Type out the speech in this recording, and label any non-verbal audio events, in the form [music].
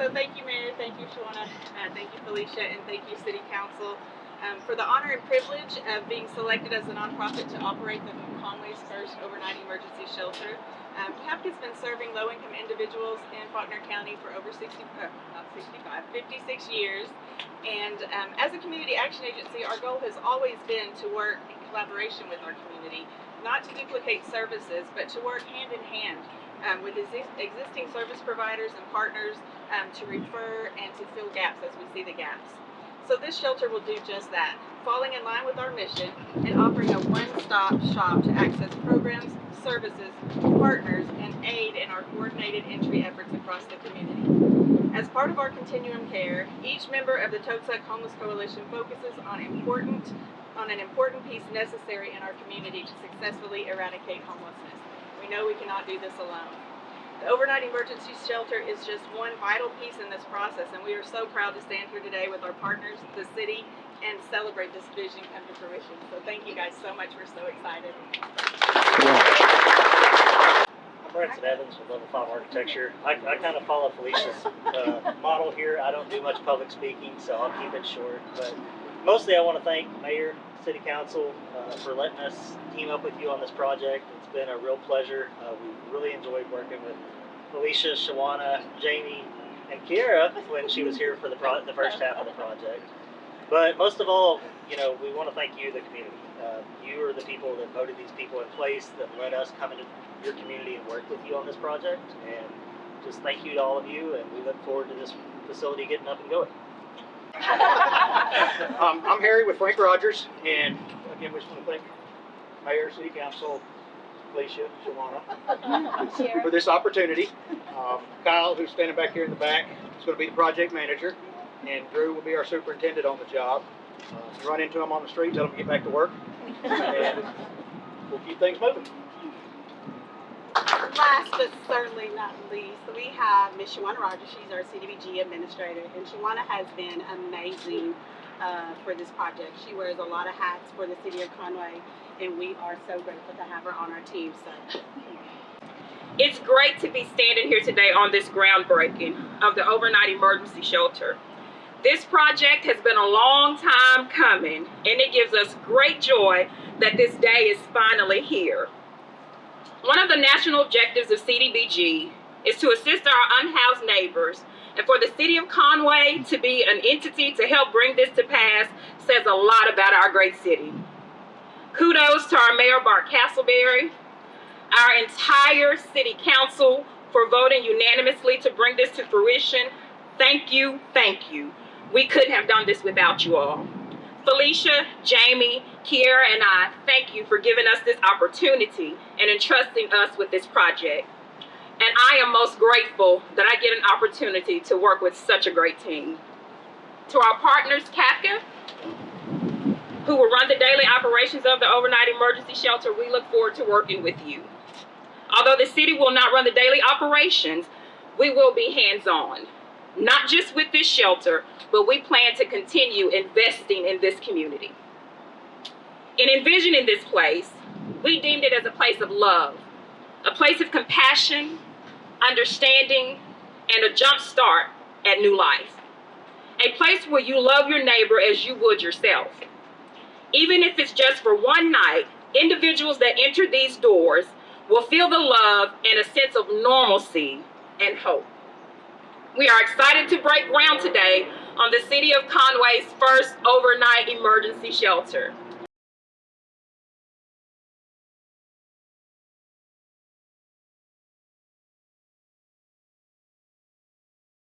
So thank you, Mayor. Thank you, Shawana. Uh, thank you, Felicia, and thank you, City Council, um, for the honor and privilege of being selected as a nonprofit to operate the Conway's first overnight emergency shelter. Um, CAPCA's been serving low-income individuals in Faulkner County for over 60, uh, not 65, 56 years. And um, as a community action agency, our goal has always been to work in collaboration with our community, not to duplicate services, but to work hand in hand um, with exi- existing service providers and partners um, to refer and to fill gaps as we see the gaps. So this shelter will do just that, falling in line with our mission and offering a one-stop shop to access programs, services, partners, and aid in our coordinated entry efforts across the community. As part of our continuum care, each member of the Toadsuck Homeless Coalition focuses on important on an important piece necessary in our community to successfully eradicate homelessness. We know we cannot do this alone. The overnight emergency shelter is just one vital piece in this process, and we are so proud to stand here today with our partners, the city, and celebrate this vision come to fruition. So thank you guys so much. We're so excited. I'm Branson Evans with Level 5 Architecture. I, I kind of follow Felicia's uh, model here. I don't do much public speaking, so I'll keep it short. But mostly I want to thank Mayor, City Council uh, for letting us team up with you on this project. It's been a real pleasure. Uh, we really enjoyed working with Felicia, Shawana, Jamie, and Kiera when she was here for the, the first half of the project. But most of all, you know, we want to thank you, the community. Uh, you are the people that voted these people in place that let us come into your community and work with you on this project. And just thank you to all of you, and we look forward to this facility getting up and going. [laughs] Um, I'm Harry with Frank Rogers, and again, we just want to thank Mayor, City Council, Felicia, Shawana, for this opportunity. Um, Kyle, who's standing back here in the back, is going to be the project manager, and Drew will be our superintendent on the job. Uh, run into him on the street, tell him to get back to work, and we'll keep things moving. Last but certainly not least, we have Ms. Shawana Rogers. She's our CDBG administrator, and Shawana has been amazing uh, for this project. She wears a lot of hats for the city of Conway, and we are so grateful to have her on our team. So, It's great to be standing here today on this groundbreaking of the overnight emergency shelter. This project has been a long time coming, and it gives us great joy that this day is finally here. One of the national objectives of CDBG is to assist our unhoused neighbors, and for the city of Conway to be an entity to help bring this to pass says a lot about our great city. Kudos to our Mayor Bart Castleberry, our entire city council for voting unanimously to bring this to fruition. Thank you, thank you. We couldn't have done this without you all. Felicia, Jamie, Kiera, and I thank you for giving us this opportunity and entrusting us with this project. And I am most grateful that I get an opportunity to work with such a great team. To our partners, CAPCA, who will run the daily operations of the overnight emergency shelter, we look forward to working with you. Although the city will not run the daily operations, we will be hands-on. Not just with this shelter, but we plan to continue investing in this community. In envisioning this place, we deemed it as a place of love, a place of compassion, understanding, and a jump start at new life. A place where you love your neighbor as you would yourself. Even if it's just for one night, individuals that enter these doors will feel the love and a sense of normalcy and hope. We are excited to break ground today on the City of Conway's first overnight emergency shelter.